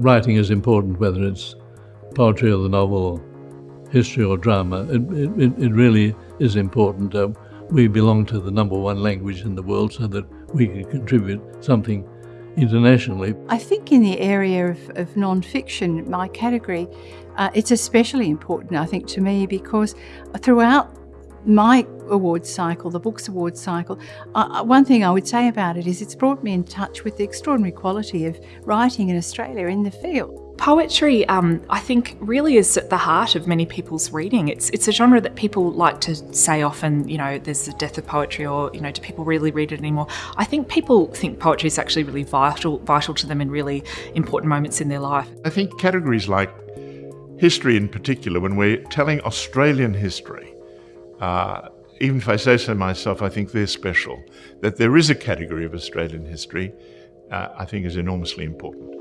writing is important, whether it's poetry or the novel, or history or drama. It, it, it really is important. Uh, we belong to the number one language in the world so that we can contribute something internationally. I think in the area of, of non-fiction, my category, uh, it's especially important, I think, to me because throughout my awards cycle, the Books Awards cycle, uh, one thing I would say about it is it's brought me in touch with the extraordinary quality of writing in Australia in the field. Poetry, um, I think, really is at the heart of many people's reading. It's it's a genre that people like to say often, you know, there's the death of poetry, or you know, do people really read it anymore? I think people think poetry is actually really vital vital to them in really important moments in their life. I think categories like history, in particular, when we're telling Australian history. Uh, even if I say so myself, I think they're special. That there is a category of Australian history, uh, I think is enormously important.